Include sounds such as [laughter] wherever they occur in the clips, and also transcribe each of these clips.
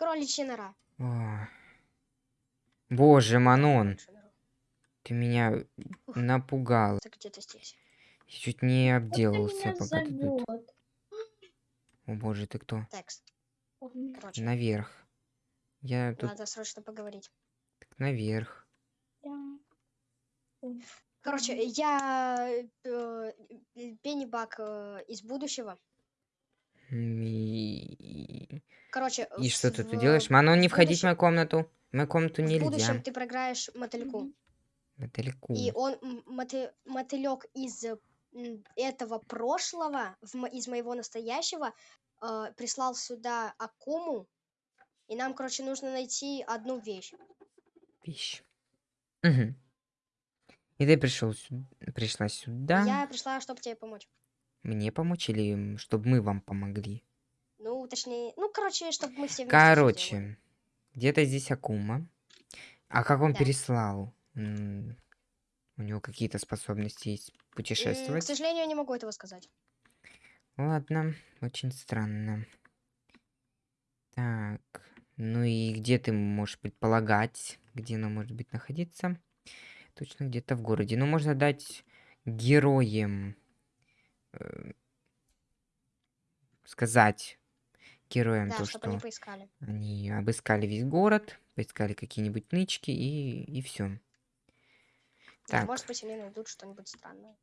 Кроличья нора. О. Боже, Манон, ты меня напугал. Это где-то здесь. Я чуть не ты обделался, меня пока ты тут. О боже, ты кто? Текст. Короче, Наверх. Я тут надо срочно поговорить. так наверх. Короче, я э, Пеннибак э, из будущего. И, Короче, и что в- ты тут делаешь? Манон, не в входить в мою комнату. В мою комнату В нельзя. будущем ты проиграешь мотыльку. Далеко. И он, мотылек из этого прошлого, в из моего настоящего, э, прислал сюда Акуму. И нам, короче, нужно найти одну вещь. Вещь. Мгм. И ты пришел сюда, пришла сюда. Я пришла, чтобы тебе помочь. Мне помочь или чтобы мы вам помогли? Ну, точнее, ну, короче, чтобы мы все. Короче, где-то здесь Акума. А как он Да. переслал? М, У него какие-то способности есть М, К путешествовать? сожалению, я не могу этого сказать. Ладно, очень странно. Так, ну и где ты можешь предполагать, где она может быть находиться? Точно где-то в городе. Ну, можно дать героям э, сказать героям Да, то, они что поискали. они обыскали весь город, поискали какие-нибудь нычки и, и все. Да, Так. может быть, они найдут что-нибудь странное.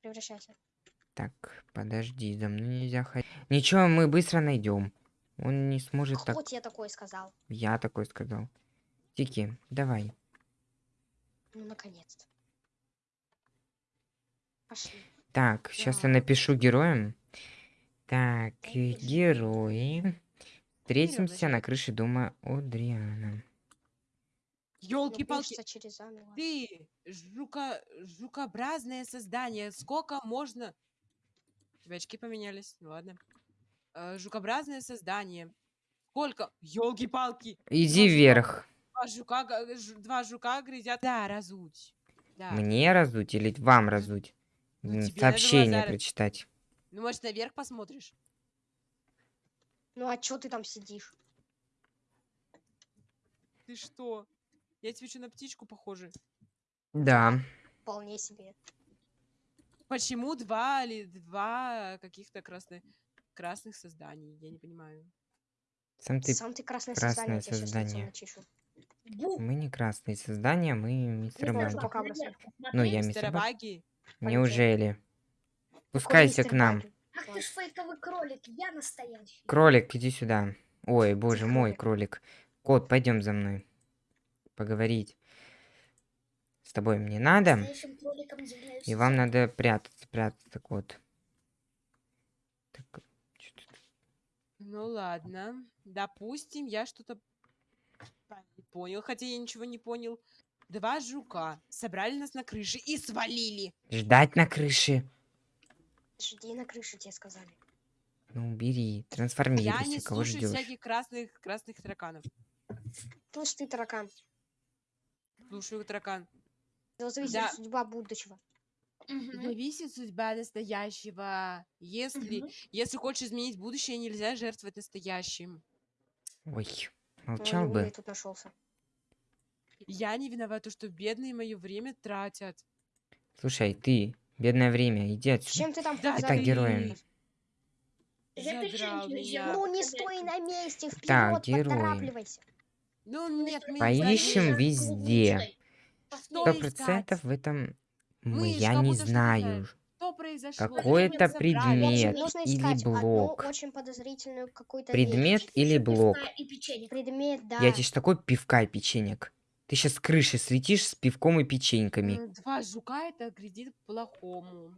Превращайся. Так, подожди, за мной нельзя ходить. Ничего, мы быстро найдем. Он не сможет Кто так. тебе такое сказал? Я такой сказал. Тики, давай. Ну, наконец-то. Пошли. Так, сейчас я напишу героям. Так, э, герои. Встретимся на крыше дома Одриана. Елки-палки, ты жука, жукообразное создание. Сколько можно? У тебя очки поменялись, ну ладно. Э, жукообразное создание. Сколько? Елки-палки. Иди жука. вверх. Два жука, два жука грызят. Да, разуть. Да. Мне разуть или вам разуть? Ну, Сообщение прочитать. Ну, может, наверх посмотришь? Ну, а чё ты там сидишь? Ты что? Я тебе что, на птичку похоже? Да. Вполне себе. Почему два или два каких-то красных, красных созданий? Я не понимаю. Сам ты... Сам ты красное, красное создание, создание. Мы не красные создания, мы мистер Баги. Ну, я Мистер мистер Баги. Неужели? Мистер к нам. Ах ты ж фейковый кролик, я настоящий. Кролик, иди сюда. Ой, боже мой, кролик. Кот, пойдем за мной. Поговорить. С тобой мне надо. И вам надо прятаться, прятаться, кот. Так, Ну ладно. Допустим, я что-то понял, хотя я ничего не понял. Два жука собрали нас на крыше и свалили. Ждать на крыше. Жди на крыше, тебе сказали. Ну, бери, Я не трансформируйся, кого слушаю ждешь? всяких красных красных тараканов. Слышь, ты таракан. Слушаю таракан. Это зависит Да. судьба будущего. Мгм. Зависит судьба настоящего. Если, Мгм. если хочешь изменить будущее, нельзя жертвовать настоящим. Ой, Ну, молчал умный бы. тут нашелся. Я не виновата, что бедные мое время тратят. Слушай, ты, бедное время, иди отсюда. чем ты там Да меня. взяла. Ну, не стой на месте, вперед, Так, поторапливайся. Ну нет, мы Поищем везде. Сто процентов в этом мы, я не знаю. Какой-то предмет Нужно или блок. очень подозрительную какую-то Предмет или блок. Предмет, да. Я тебе ж такой пивка и печенек. Ты сейчас с крыши светишь с пивком и печеньками. Два жука это грядит плохому.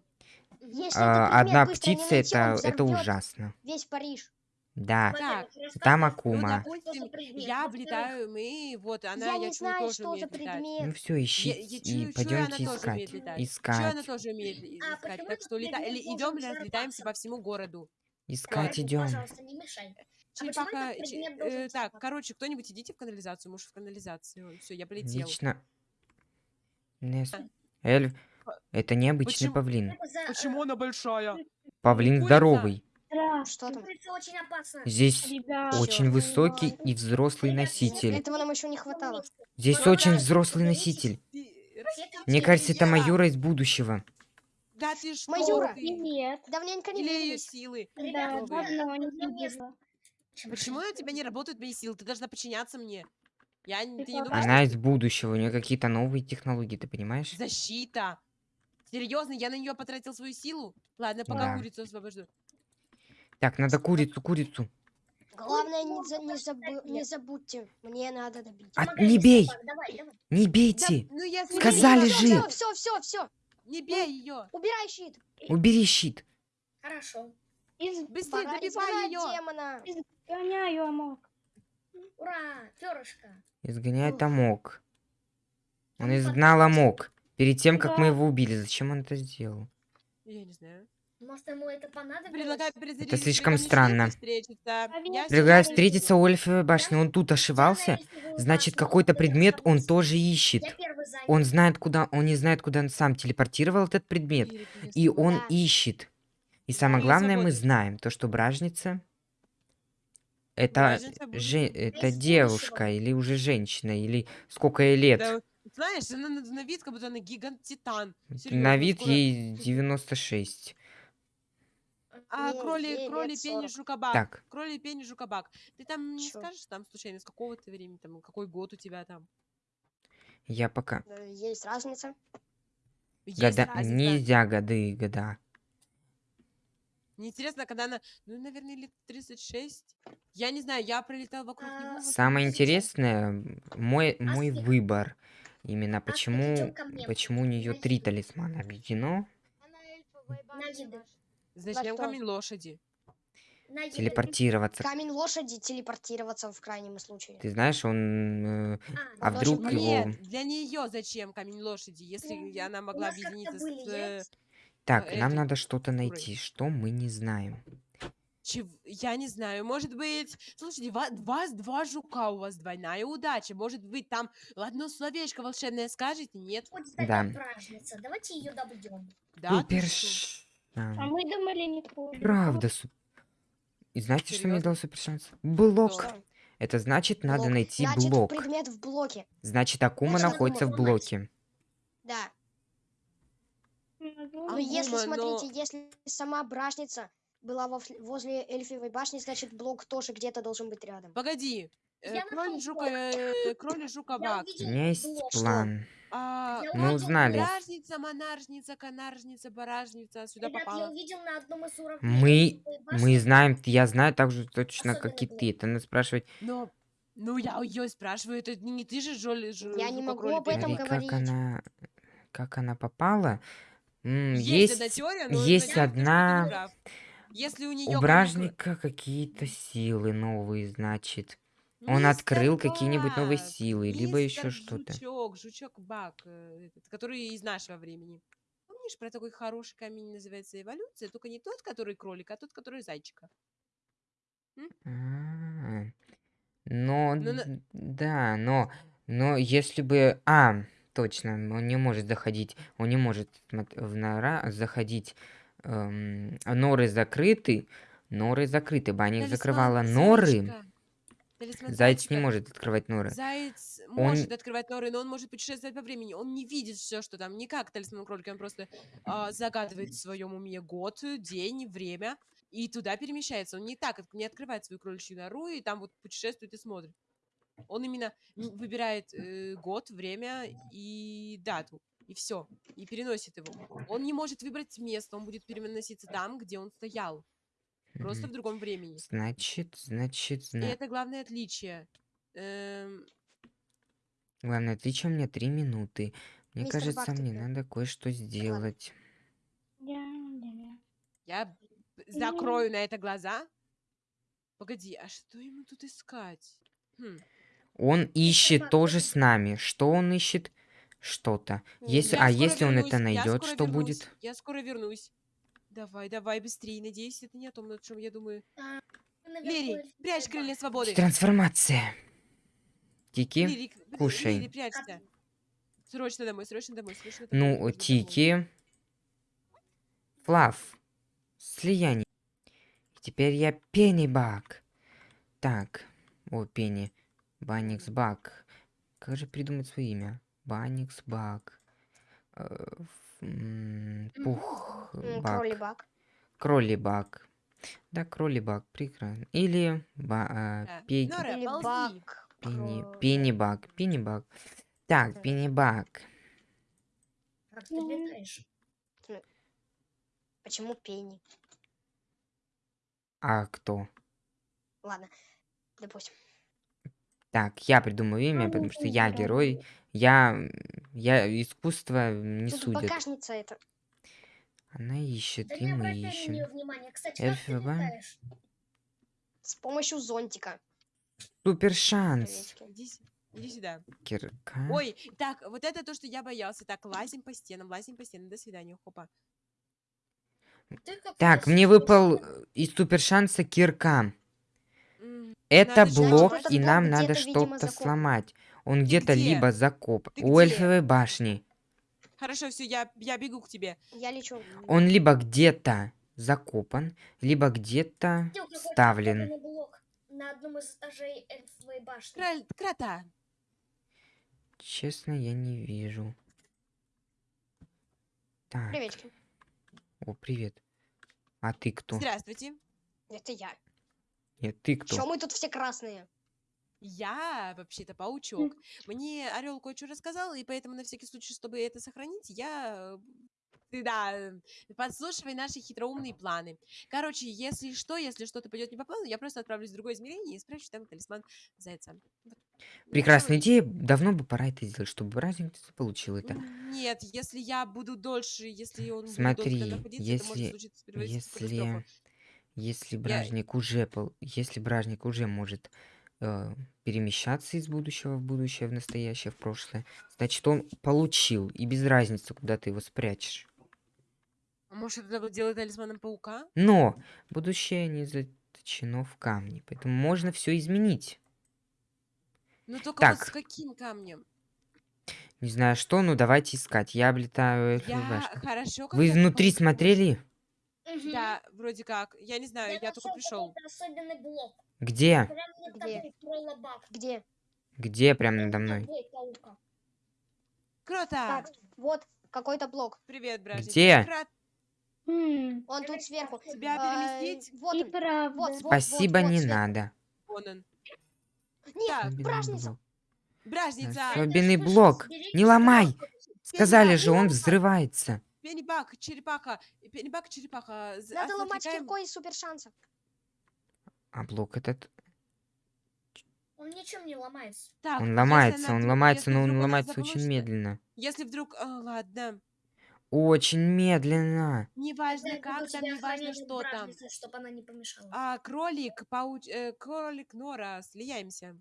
Если А, предмет одна птица это, это ужасно. Весь Париж. Да, Так, там Ну, Акума. допустим, предмет? я облетаю, мы, вот, она, я я, не чую, знаю, тоже что за умеет летать. Ну все, Я, ищите я и чую, она пойдемте искать. летать. Чую, она Искать. тоже умеет ли- А искать. почему Так что лета... идем, разлетаемся по всему городу. Искать идем. Пожалуйста, не мешай. А почему че- предмет должен э, так, короче, кто-нибудь идите в канализацию, муж в канализацию. Все, я полетел. Лично. Нес- А. Эльф, По- это необычный почему- павлин. За, э, Почему она большая? Павлин курица. здоровый. Что там? Здесь Ребят, очень Чё? высокий и взрослый Ребят, носитель. Этого нам еще не хватало. Здесь Ну, очень взрослый носитель. Мне кажется, это. Майора из будущего. Да ты что Майора. ты? Привет. Давненько не Или ее виделись. силы. Да, давно не видела. Почему у тебя не работают мои силы? Ты должна подчиняться мне. Я ты не думаешь, Она что из будущего, у нее какие-то новые технологии, ты понимаешь? защита? Серьезно, я на нее потратил свою силу? Ладно, пока Да. курицу освобожду. Так, надо курицу, курицу. Главное, не, за- не, забы- не забудьте. Мне надо добить. А, не бей! собак, Давай, давай. Не Да, бейте! ну я Сказали же! Все, все, все. Не бей ее! Убирай щит. Убери щит! Хорошо. Из... Быстрее добивай ее! демона. Гоняю, Амок. Ура, перышко. Изгоняет. Амок. Он Ну, изгнал. Амок. Перед тем, как мы его убили. Зачем он это сделал? Я не знаю. Может, ему это понадобилось? Предлагаю перезарядить слишком странно. А Предлагаю встретиться у Эльфовой башни. Он тут ошивался. Значит, какой-то предмет он тоже ищет. Он знает, куда... Он не знает, куда он сам телепортировал этот предмет. И он ищет. И самое главное, мы знаем, то, что бражница... Это, же, это девушка, или уже женщина, или сколько ей лет. Да, знаешь, она на, на вид, как будто она гигант-титан. На вид скоро- ей [laughs] 96. А, кроли, лет пени, 40. жукабак. Так. Кроли, пени, жукабак. Ты там не Чё? скажешь там случайно, с какого ты времени, там, какой год у тебя там? Я пока... Э, Есть разница. Есть Года... разница. Нельзя годы и года. Мне интересно, когда она, ну, наверное, лет 36. Я не знаю, я пролетал вокруг А, него. Самое Сейчас. интересное, мой, мой Аспик. выбор. Именно Аспик, почему, почему у нее три талисмана объединено. Зачем камень лошади? Телепортироваться. Камень лошади телепортироваться в крайнем случае. Ты знаешь, он... э, А, А ну, вдруг Очень его... Нет, для нее зачем камень лошади, если она У могла объединиться были с... э, яйца. Так, нам этой надо что-то найти, что мы не знаем. чев- Я не знаю, может быть... Слушайте, ва- вас два жука, у вас двойная удача. Может быть, там одно словечко волшебное скажете? Нет? Сдать Да. бражница. Давайте ее добьем. Да? Супер... ш- А а, мы думали не кроли. Правда, су- И знаете, что мне дал супер шанс? Блок. Что? Это значит, надо Блок. найти Значит, блок. предмет в блоке. Значит, Акума Значит, находится в Акума блоке. Да. Ну, Но Акума, если, но- смотрите, если сама бражница была возле эльфивой башни, значит, блок тоже где-то должен быть рядом. Погоди. э, Я Кроль, жука, э, кроль, жука, бак. У увидел меня есть план. А, Я Мы увидел узнали. Бражница, монаржница, канаржница, баражница сюда Ребят, я попала. увидел на одном из уровней Мы, мы знаем, я знаю так же точно, как и ты. Это надо спрашивать, Но, ну я ее спрашиваю, это не ты же Жоли, жу- Я не могу об этом пень. как говорить. она, как она попала. М, Есть, одна Есть, теория, но есть одна-. Если у нее у бражника какие-то силы новые, значит. Он открыл какие-нибудь новые силы, либо еще что-то. Жучок, жучок Бак, э, который из нашего времени. Помнишь про такой хороший камень, называется эволюция, только не тот, который кролик, а тот, который зайчика. А, Но, Ну, на- д- да, но, но если бы, а, точно, он не может заходить, он не может в нора заходить, эм, норы закрыты, норы закрыты, Талисман закрывала норы, зайчика. Талисман заяц не может открывать норы. Заяц Он- может открывать норы, но он может путешествовать по времени. Он не видит все, что там. Не как талисман кролика, он просто а, загадывает в своем уме год, день, время, и туда перемещается. Он не так, не открывает свою кроличью нору, и там вот путешествует и смотрит. Он именно выбирает э, год, время и дату, и все, и переносит его. Он не может выбрать место, он будет переноситься там, где он стоял, просто в другом времени. Значит, значит, И зна- это главное отличие. Эм, главное отличие у меня три минуты. Мне Мистер кажется, Бак мне надо кое-что сделать. Я, закрою на это глаза. Погоди, а что ему тут искать? Хм, Он ищет тоже с нами. Что он ищет? Что-то. Если, а если он это вернусь, найдет, что вернусь, будет? Я скоро вернусь. Давай, давай, быстрее. Надеюсь, это не о том, о чем я думаю. Наверху Лири, прячь крылья свободы. Трансформация. Тики. Лири, кушай. Лири, прячься. Срочно домой, срочно домой, срочно домой. Ну. Тики. Флав. Слияние. Теперь я Пеннибак. Так. О, Пенни. Банникс Бак. Как же придумать свое имя? Банникс Бак. Э, Пух. Кролибак. Кролибак. Да, кролибак, прекрасно. Или ба, а, Да. пей- Нора, Или бак. пенни, пеннибак, пеннибак. Так, Мгм. пеннибак. Как ты Ну, летаешь? Почему пени? А кто? Ладно, допустим. Так, я придумаю имя, потому что я герой. Я, я искусство не Тут судят. багажница это. Она ищет, Да и мы ищем. Кстати, как ты Эльфа, летаешь? С помощью зонтика. Супер шанс. Иди, сюда. Кирка. Ой, так, вот это то, что я боялся. Так, лазим по стенам, лазим по стенам. До свидания, хопа. Так, мне выпал э, из супер шанса кирка. Это Надо блок, и нам надо что-то сломать. Он где-то где? либо закоп. Ты У где? эльфовой башни. Хорошо, все, я, я бегу к тебе. Я лечу. Он либо где-то закопан, либо где-то вставлен. на одном из этажей эльфовой башни. Краль- крота. Честно, я не вижу. Так. Приветики. О, привет. А ты кто? Здравствуйте. Это я. Нет, ты кто? Чё мы тут все красные? Я вообще-то паучок. Мне Орел кое-что рассказал, и поэтому на всякий случай, чтобы это сохранить, я... э, Ты, да, э, подслушивай наши хитроумные планы. Короче, если что, если что-то пойдет не по плану, я просто отправлюсь в другое измерение и спрячу там талисман зайца. Вот. Прекрасная Ну, идея. Давно бы пора это сделать, чтобы разница получил это. Нет, если я буду дольше, если он будет Смотри, долго находиться, это может если- случиться. Если, если бражник уже, пол- если бражник уже может э, перемещаться из будущего в будущее, в настоящее, в прошлое, значит он получил, и без разницы, куда ты его спрячешь. А может, это было делать талисманом паука? Но будущее не заточено в камне, поэтому можно все изменить. Ну только вот Так. с каким камнем? Не знаю что, но давайте искать. Я облетаю Я башню. хорошо, Вы внутри смотрели? Мгм. Да, вроде как. Я не знаю, я, только нашел пришел. особенный блок. Где? Где? Где? Где? Прям Над надо мной. Круто! Так, вот какой-то блок. Привет, бражник. Где? Крат, М, Он тут сверху. тебя А, переместить? Вот И он. правда. Вот, вот, Спасибо, вот не сверху. надо. Вон он. Нет, Так. Бражница. блок. Бражница! Особенный блок. Не ломай! Сказали же, он взрывается. Пеннибак, черепаха. Пеннибак, черепаха. З- Надо ломать отвлекаем- киркой из супер шанса. А блок этот, Он ничем не ломается. Так, он если ломается, она он вдруг- ломается, если но вдруг он ломается очень медленно. Если вдруг... а, ладно. Очень медленно. Неважно как там, неважно что там. чтобы она не помешала. А, кролик, пауч... э, кролик, Нора, слияемся.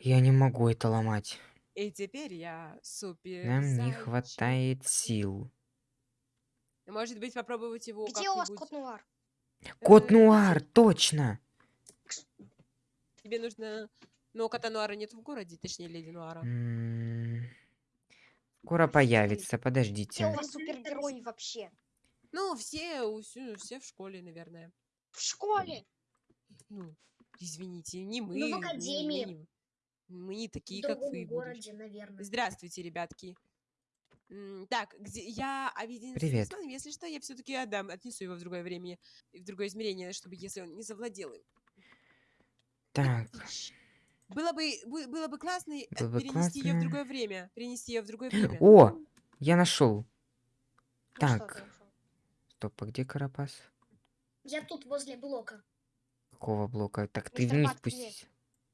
Я не могу это ломать. И теперь я супер Нам не зайчик. хватает сил. Может быть, попробовать его Где у вас кот Нуар? Кот Э, Нуар, точно. Тебе нужно... Но кота Нуара нет в городе, точнее, леди Нуара. Скоро появится, Где подождите. у вас супергерои вообще? Ну, все, все в школе, наверное. В школе. Ну, извините, не мы. Ну, в академии. Мы, не- В такие, как вы. городе, наверное. Здравствуйте, ребятки. Так, где я с Привет. талисманом, если что, я все-таки отдам, отнесу его в другое время, в другое измерение, чтобы если он не завладел им. Так, [laughs] Было бы, бы- было бы классно э, Было бы перенести ее в классно. другое время. Перенести ее в другое время. О, я нашел. Ну что Так. ты? Стоп, а где Карапас? Я тут возле блока. Какого блока? Так ты Мистер вниз Бак, где? спустись.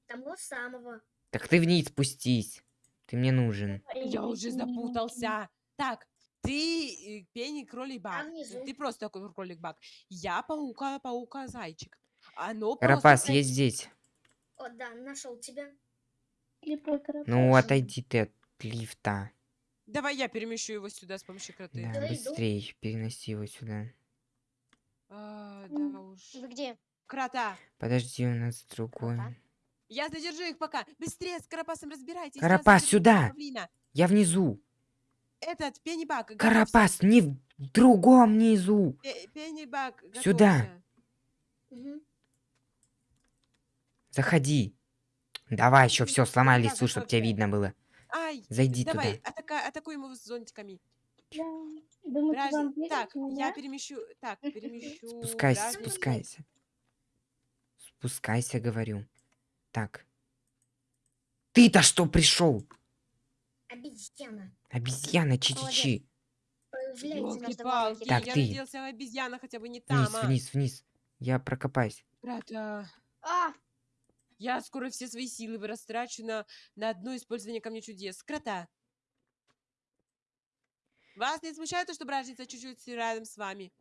Того самого. Так ты вниз спустись. Ты мне нужен. Я уже запутался. Так, ты э, пенни кролик баг. Ты просто такой кролик баг. Я паука, паука, зайчик. Оно Карапас, просто... я здесь. О, да, нашел тебя. Ну, отойди ты от лифта. Давай я перемещу его сюда с помощью кроты. Да, Туда иду. быстрей, переноси его сюда. А, да уж. Вы где? Крота. Подожди, у нас другой. Крота? Я задержу их пока. Быстрее с Карапасом разбирайтесь. Карапас, сюда! павлина. Я внизу. Этот, пеннибак, Карапас, не в другом низу. Пеннибак, Сюда. Мгм. Заходи. Давай еще все, сломай Да, лесу, чтобы тебя видно было. Ай, Зайди давай, туда. атака- атакуем его с зонтиками. Да. Верить Так, в я меня? перемещу, так, перемещу. Спускайся, спускайся. Спускайся, говорю. Так. Ты-то что пришел? Обезьяна. Обезьяна чичичи. Так, я ты. надеялся обезьяна хотя бы не там, Вниз, а. вниз, вниз. Я прокопаюсь. Брата, А, я скоро все свои силы растрачу на, на одно использование камня чудес. Крота. Вас не смущает то, что бражница чуть-чуть рядом с вами?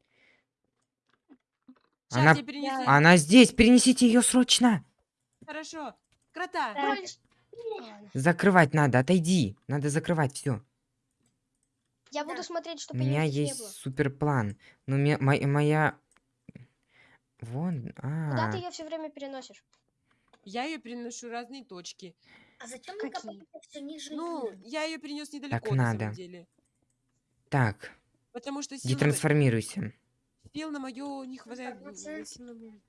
Сейчас Она- я перенесу. Да. Она здесь, перенесите ее срочно. Хорошо. Крота. Закрывать надо, отойди. Надо закрывать все. Я буду смотреть, У чтобы меня них здесь есть не было. супер план. Но ме- мо- моя... Вон, Куда а, ты ее все время переносишь? Я ее переношу в разные точки. А зачем копаете все ниже Ну, я ее перенес недалеко, на надо. самом деле. так, Потому что сил на, детрансформируйся. сил на мое не хватает. э, сил на моё-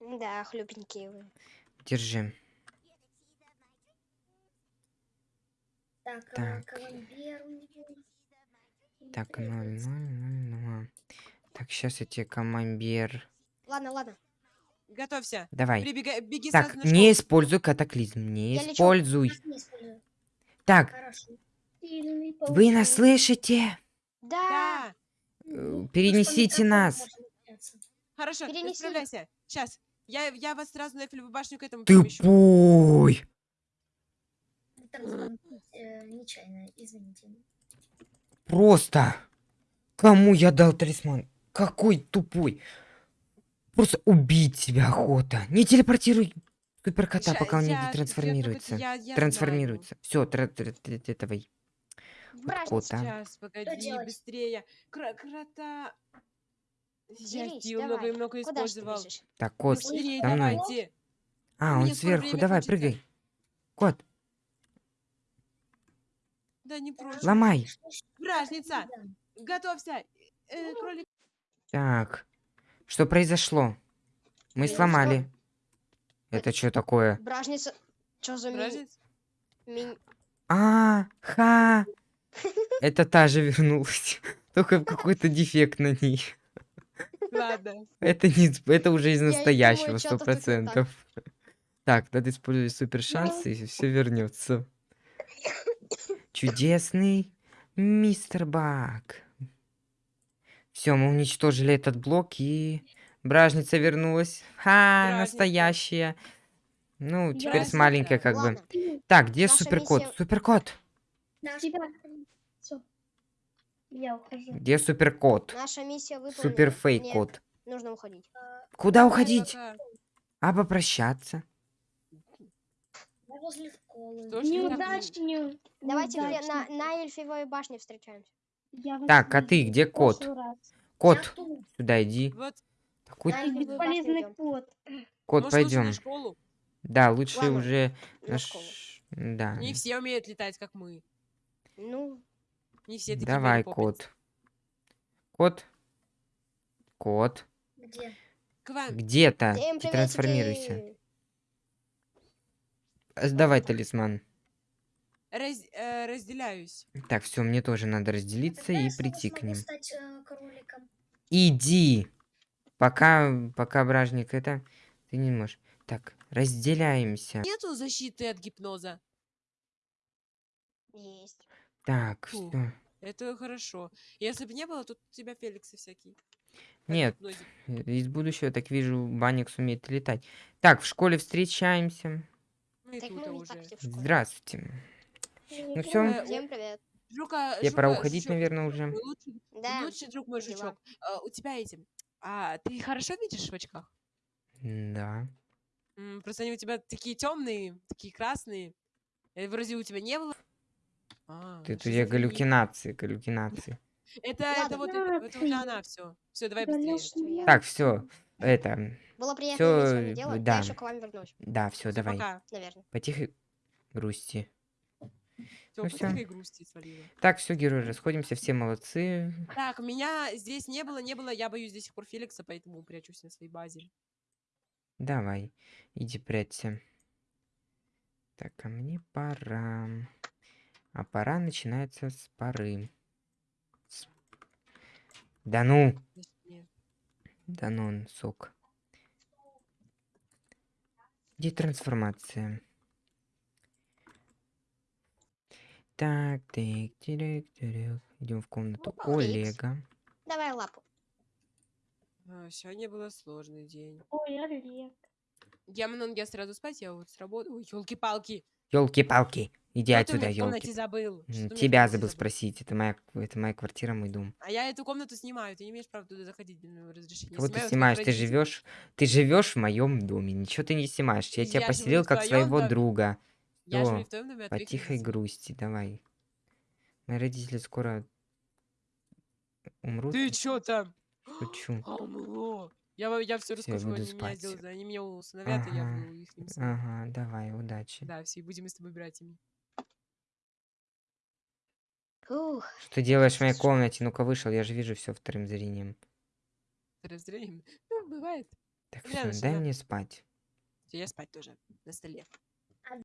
Да, хлюпенькие вы. Держи. Так, э, так. Так, ноль, требуется. ноль, ноль, ноль. Так, сейчас я тебе камамбер. Ладно, ладно. Готовься. Давай. Прибегай, беги Так, не используй катаклизм. Не Я лечу. используй. Использую. Так, Хорошо. Сильный вы нас слышите? Да. Да. Э, Перенесите нас. Хорошо, Перенеси. исправляйся. Сейчас. Я, я вас сразу на Эйфелеву башню к этому Ты перемещу. пой. Трансформ- э, Нечаянно, извините. Просто. Кому я дал талисман? Какой тупой. Просто убить тебя охота. Не телепортируй суперкота, пока он не я- детрансформируется. я- я. Трансформируется. Все, этого. Бражница. кота. Сейчас, погоди, быстрее. Кра- крота. Я Дерись, сил давай. много и много Куда использовал. Так, кот. Быстрее, за мной. давайте. А, он скоро сверху. Давай, прыгай. Кот, Да не прочь. ломай. Бражница, готовься. Э, кролик. Так. Что произошло? Мы Я не сломали. Это что такое? Бражница. Что за. Бражница. ми- А, ха. [laughs] Это та же вернулась. [laughs] Только какой-то дефект на ней. Ладно. Это не, это уже из настоящего, сто процентов. Так, надо использовать супер шансы, и все вернется. Чудесный мистер Бак. Все, мы уничтожили этот блок, и бражница вернулась. Ха, Бражница. настоящая. Ну, теперь с маленькой как бы. Так, где Наша суперкот? миссия- Суперкот. Тебя. Я ухожу. Где суперкот? Наша миссия выполнена. Супер фейк Мне кот. Нужно уходить. Куда уходить? А попрощаться? Возле школы. Неудачню. Давайте на, на эльфивой башне встречаемся. Так, а ты где кот? Кот, сюда иди. Вот, Такой башню Бесполезный кот. кот, может, пойдем. Да, лучше Ладно, уже на на школу. ш- Да. Не все умеют летать, как мы. Ну, Не все такие Давай, кот. Кот. Кот. Где? К вам. Где-то. трансформируйся. А, Сдавай талисман. Раз- э, разделяюсь. Так, все, мне тоже надо разделиться Когда и прийти к ним. стать э, кроликом? Иди. Пока, пока бражник это, ты не можешь. Так, разделяемся. Нету защиты от гипноза. Есть. Так, Фу. всё. Это хорошо. Если бы не было, тут у тебя Феликсы всякие. Нет, гипноза. из будущего, так вижу, Баникс умеет летать. Так, в школе встречаемся. Ну и Так тут мы уже. Здравствуйте. Ну все, Э, Всем привет. Жука, я пора Жука, уходить, Жучок, наверное, уже. лучший, Да. лучший друг мой дела? жучок. А, у тебя эти. А ты хорошо видишь в очках? Да. М, просто они у тебя такие темные, такие красные. Э, Вроде у тебя не было. А, Ты, ну, тут я галлюцинации, галлюцинации. [laughs] Это, Ладно. это вот, это, это уже она все. Все, давай быстрее. Галюшня. Так, все, это, Было приятно Всё, иметь с вами э, дело. да. Я еще к вам вернусь, да, все, Всё, давай. пока. наверное. Потихо грусти. Все, Ну по всё. тихой грусти свалила. Так, все, герои, расходимся, все молодцы. Так, меня здесь не было, не было. Я боюсь до сих пор Феликса, поэтому прячусь на своей базе. Давай, иди прячься. Так, а мне пора. А пора начинается с поры. С- Да ну, да ну, он сок. Где трансформация? Так, так, тирик, тирик. Идем в комнату Опа, Феликс. Олега. Давай лапу. А, Сегодня был сложный день. Ой, Олег. Я, ну, я сразу спать, я вот с работы. Ой, елки-палки. Елки-палки, иди Что отсюда, меня елки. забыл? Что меня Тебя комнате забыл спросить. Это моя, это моя квартира, мой дом. А я эту комнату снимаю, ты не имеешь права туда заходить без моего разрешения. Кого ты снимаешь? Ты живешь, ты живешь в моем доме. Ничего ты не снимаешь. Я тебя Я живу поселил как своего доме. друга. Я твоем доме, а По тихой грусти, давай. Мои родители скоро умрут. Ты чё там? Шучу. [gasps] Амло. Я, я все я расскажу, буду они меня спать. сделают, они меня усыновят, и я Ага, их сыном. Ага, давай, удачи. Да, все, будем с тобой братьями. Ух, Что ты делаешь в моей комнате? Ну-ка вышел, я же вижу все вторым зрением. С разделением. Ну, бывает. Так все, дай мне спать. Я спать тоже на столе.